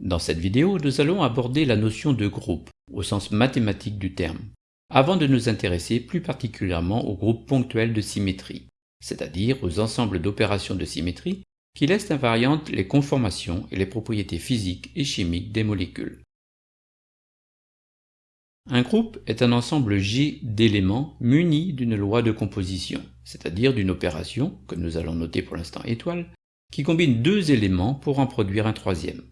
Dans cette vidéo, nous allons aborder la notion de groupe, au sens mathématique du terme, avant de nous intéresser plus particulièrement aux groupes ponctuels de symétrie, c'est-à-dire aux ensembles d'opérations de symétrie qui laissent invariantes les conformations et les propriétés physiques et chimiques des molécules. Un groupe est un ensemble G d'éléments munis d'une loi de composition, c'est-à-dire d'une opération, que nous allons noter pour l'instant étoile, qui combine deux éléments pour en produire un troisième.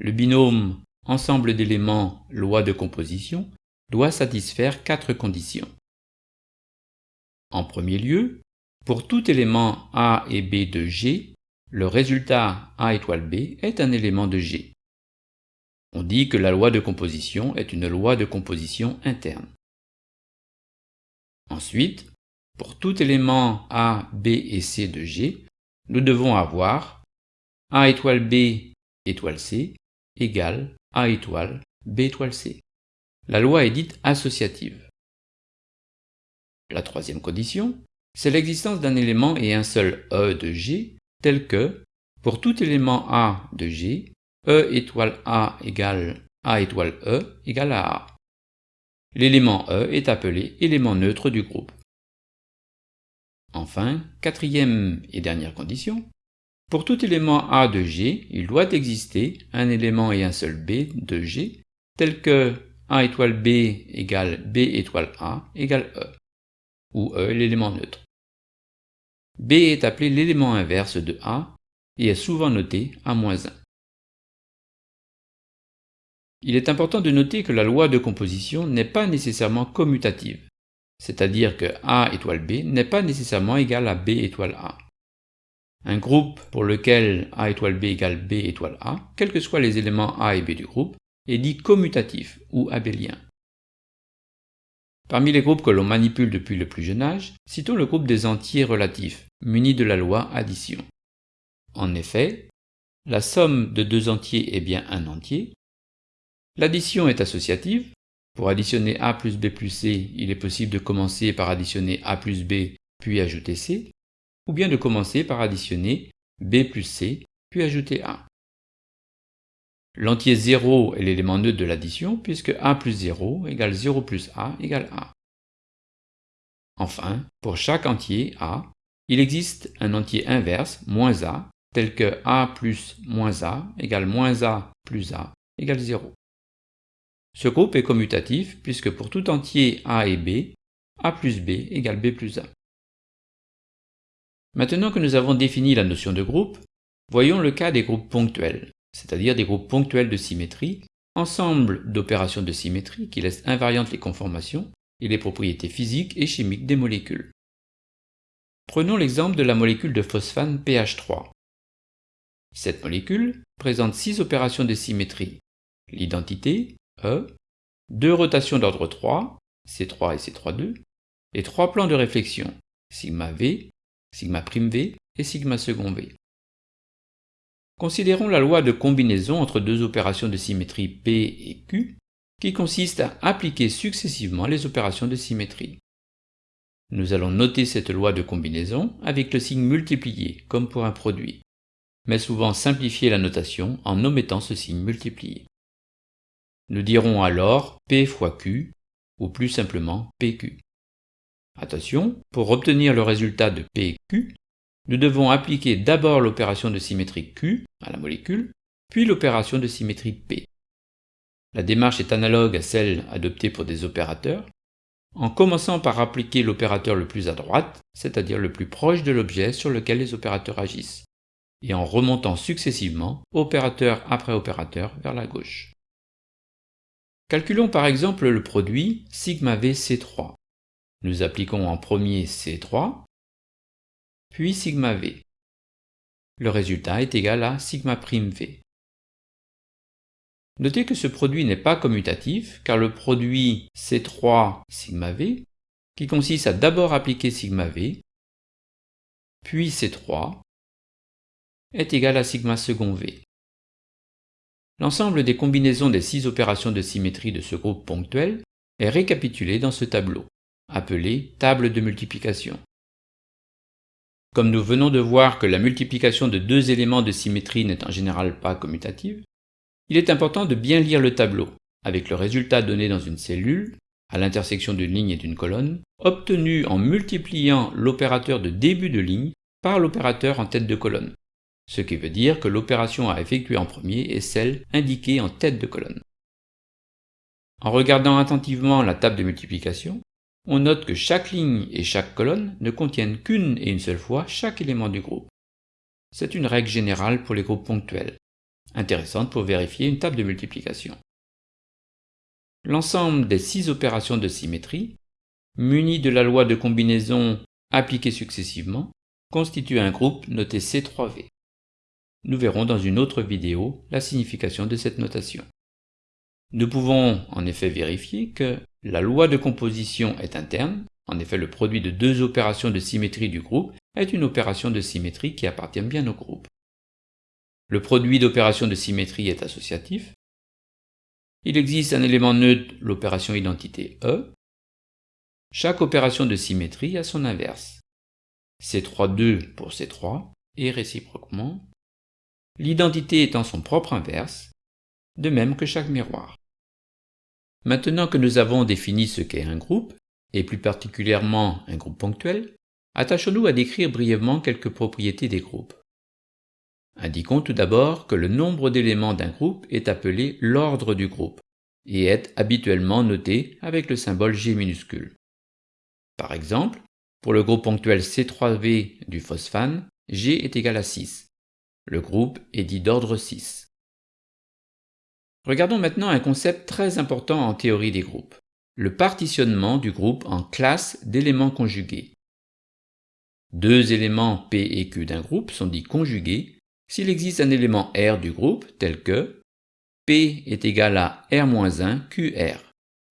Le binôme ensemble d'éléments loi de composition doit satisfaire quatre conditions. En premier lieu, pour tout élément A et B de G, le résultat A étoile B est un élément de G. On dit que la loi de composition est une loi de composition interne. Ensuite, pour tout élément A, B et C de G, nous devons avoir A étoile B étoile C égale A étoile B étoile C. La loi est dite associative. La troisième condition, c'est l'existence d'un élément et un seul E de G tel que, pour tout élément A de G, E étoile A égale A étoile E égale à A. L'élément E est appelé élément neutre du groupe. Enfin, quatrième et dernière condition, pour tout élément A de G, il doit exister un élément et un seul B de G, tel que A étoile B égale B étoile A égale E, où E l'élément neutre. B est appelé l'élément inverse de A et est souvent noté A-1. Il est important de noter que la loi de composition n'est pas nécessairement commutative, c'est-à-dire que A étoile B n'est pas nécessairement égal à B étoile A. Un groupe pour lequel A étoile B égale B étoile A, quels que soient les éléments A et B du groupe, est dit commutatif ou abélien. Parmi les groupes que l'on manipule depuis le plus jeune âge, citons le groupe des entiers relatifs, munis de la loi addition. En effet, la somme de deux entiers est bien un entier. L'addition est associative. Pour additionner A plus B plus C, il est possible de commencer par additionner A plus B puis ajouter C ou bien de commencer par additionner b plus c, puis ajouter a. L'entier 0 est l'élément neutre de l'addition, puisque a plus 0 égale 0 plus a égale a. Enfin, pour chaque entier a, il existe un entier inverse, moins a, tel que a plus moins a égale moins a plus a égale 0. Ce groupe est commutatif puisque pour tout entier a et b, a plus b égale b plus a. Maintenant que nous avons défini la notion de groupe, voyons le cas des groupes ponctuels, c'est-à-dire des groupes ponctuels de symétrie, ensemble d'opérations de symétrie qui laissent invariantes les conformations et les propriétés physiques et chimiques des molécules. Prenons l'exemple de la molécule de phosphane pH3. Cette molécule présente six opérations de symétrie, l'identité, E, deux rotations d'ordre 3, C3 et C3,2, et trois plans de réflexion, sigma V, sigma v et sigma second v. Considérons la loi de combinaison entre deux opérations de symétrie P et Q, qui consiste à appliquer successivement les opérations de symétrie. Nous allons noter cette loi de combinaison avec le signe multiplié, comme pour un produit, mais souvent simplifier la notation en omettant ce signe multiplié. Nous dirons alors P fois Q, ou plus simplement PQ. Attention, pour obtenir le résultat de PQ, nous devons appliquer d'abord l'opération de symétrie Q à la molécule, puis l'opération de symétrie P. La démarche est analogue à celle adoptée pour des opérateurs, en commençant par appliquer l'opérateur le plus à droite, c'est-à-dire le plus proche de l'objet sur lequel les opérateurs agissent, et en remontant successivement, opérateur après opérateur, vers la gauche. Calculons par exemple le produit sigma VC3. Nous appliquons en premier C3, puis sigma V. Le résultat est égal à sigma prime V. Notez que ce produit n'est pas commutatif, car le produit C3 sigma V, qui consiste à d'abord appliquer sigma V, puis C3, est égal à sigma second V. L'ensemble des combinaisons des six opérations de symétrie de ce groupe ponctuel est récapitulé dans ce tableau appelée table de multiplication. Comme nous venons de voir que la multiplication de deux éléments de symétrie n'est en général pas commutative, Il est important de bien lire le tableau, avec le résultat donné dans une cellule, à l'intersection d'une ligne et d'une colonne, obtenu en multipliant l'opérateur de début de ligne par l'opérateur en tête de colonne, ce qui veut dire que l'opération à effectuer en premier est celle indiquée en tête de colonne. En regardant attentivement la table de multiplication, on note que chaque ligne et chaque colonne ne contiennent qu'une et une seule fois chaque élément du groupe. C'est une règle générale pour les groupes ponctuels, intéressante pour vérifier une table de multiplication. L'ensemble des six opérations de symétrie, munies de la loi de combinaison appliquée successivement, constitue un groupe noté C3V. Nous verrons dans une autre vidéo la signification de cette notation. Nous pouvons en effet vérifier que la loi de composition est interne, en effet le produit de deux opérations de symétrie du groupe est une opération de symétrie qui appartient bien au groupe. Le produit d'opérations de symétrie est associatif. Il existe un élément neutre, l'opération identité E. Chaque opération de symétrie a son inverse. C3-2 pour C3 et réciproquement, l'identité étant son propre inverse, de même que chaque miroir. Maintenant que nous avons défini ce qu'est un groupe, et plus particulièrement un groupe ponctuel, attachons-nous à décrire brièvement quelques propriétés des groupes. Indiquons tout d'abord que le nombre d'éléments d'un groupe est appelé l'ordre du groupe et est habituellement noté avec le symbole G minuscule. Par exemple, pour le groupe ponctuel C3V du phosphane, G est égal à 6. Le groupe est dit d'ordre 6. Regardons maintenant un concept très important en théorie des groupes, le partitionnement du groupe en classes d'éléments conjugués. Deux éléments P et Q d'un groupe sont dits conjugués s'il existe un élément R du groupe tel que P est égal à R-1 QR,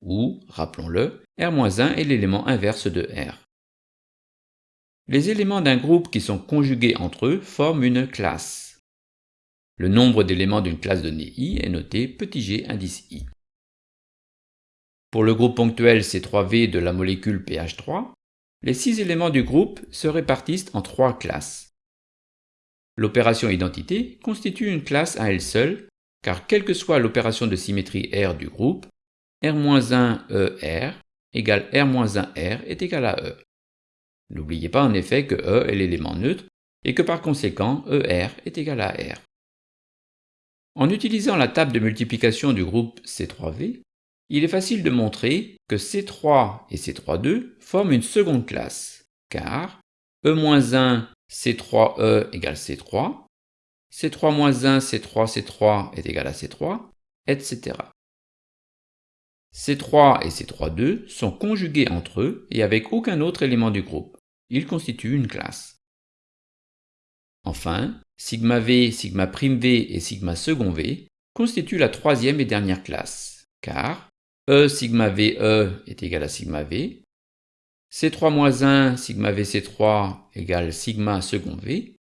ou, rappelons-le, R-1 est l'élément inverse de R. Les éléments d'un groupe qui sont conjugués entre eux forment une classe. Le nombre d'éléments d'une classe donnée I est noté petit g indice I. Pour le groupe ponctuel C3V de la molécule pH3, les six éléments du groupe se répartissent en trois classes. L'opération identité constitue une classe à elle seule, car quelle que soit l'opération de symétrie R du groupe, R-1ER égale R-1R est égal à E. N'oubliez pas en effet que E est l'élément neutre et que par conséquent ER est égal à R. En utilisant la table de multiplication du groupe C3V, il est facile de montrer que C3 et C32 forment une seconde classe, car E-1 C3E égale C3, C3-1, C3, C3 est égal à C3, etc. C3 et C3,2 sont conjugués entre eux et avec aucun autre élément du groupe. Ils constituent une classe. Enfin, sigma V, sigma prime V et sigma second V constituent la troisième et dernière classe, car E sigma VE est égal à sigma V, C3-1 sigma VC3 égale sigma second V,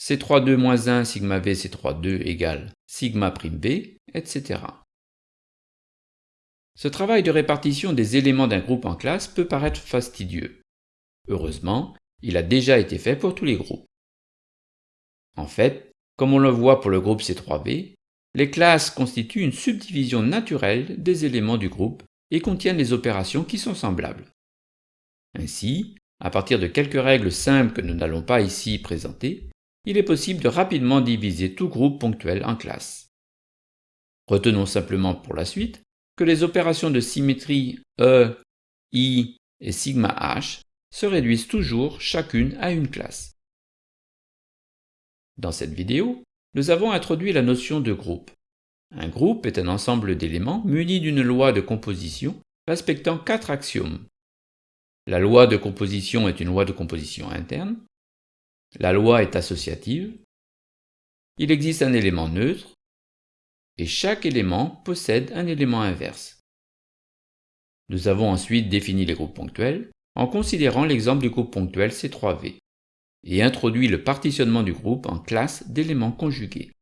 C3-2-1 sigma VC3-2 égale sigma prime V, etc. Ce travail de répartition des éléments d'un groupe en classe peut paraître fastidieux. Heureusement, il a déjà été fait pour tous les groupes. En fait, comme on le voit pour le groupe C3V, les classes constituent une subdivision naturelle des éléments du groupe et contiennent les opérations qui sont semblables. Ainsi, à partir de quelques règles simples que nous n'allons pas ici présenter, il est possible de rapidement diviser tout groupe ponctuel en classes. Retenons simplement pour la suite que les opérations de symétrie E, I et sigma H se réduisent toujours chacune à une classe. Dans cette vidéo, nous avons introduit la notion de groupe. Un groupe est un ensemble d'éléments munis d'une loi de composition respectant quatre axiomes la loi de composition est une loi de composition interne. La loi est associative. Il existe un élément neutre. Et chaque élément possède un élément inverse. Nous avons ensuite défini les groupes ponctuels en considérant l'exemple du groupe ponctuel C3V et introduit le partitionnement du groupe en classes d'éléments conjugués.